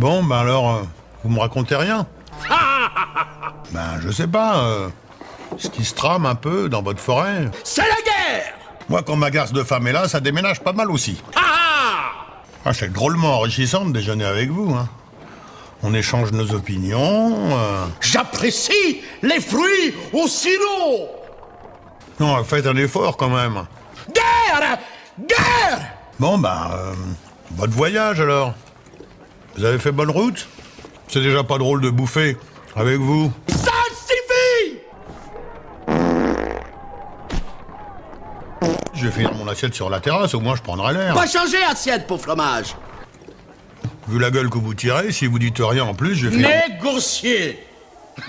Bon, ben alors, euh, vous me racontez rien Ben, je sais pas, euh, ce qui se trame un peu dans votre forêt. C'est la guerre Moi, quand ma garce de femme est là, ça déménage pas mal aussi. Ah Ah, c'est drôlement enrichissant de déjeuner avec vous, hein. On échange nos opinions. euh, J'apprécie les fruits au sirop Non, faites un effort quand même. Guerre Guerre Bon, ben, euh, votre voyage alors Vous avez fait bonne route C'est déjà pas drôle de bouffer avec vous. Ça suffit Je vais finir mon assiette sur la terrasse, au moins je prendrai l'air. Pas changer assiette pour fromage Vu la gueule que vous tirez, si vous dites rien en plus, je vais finir... Négocier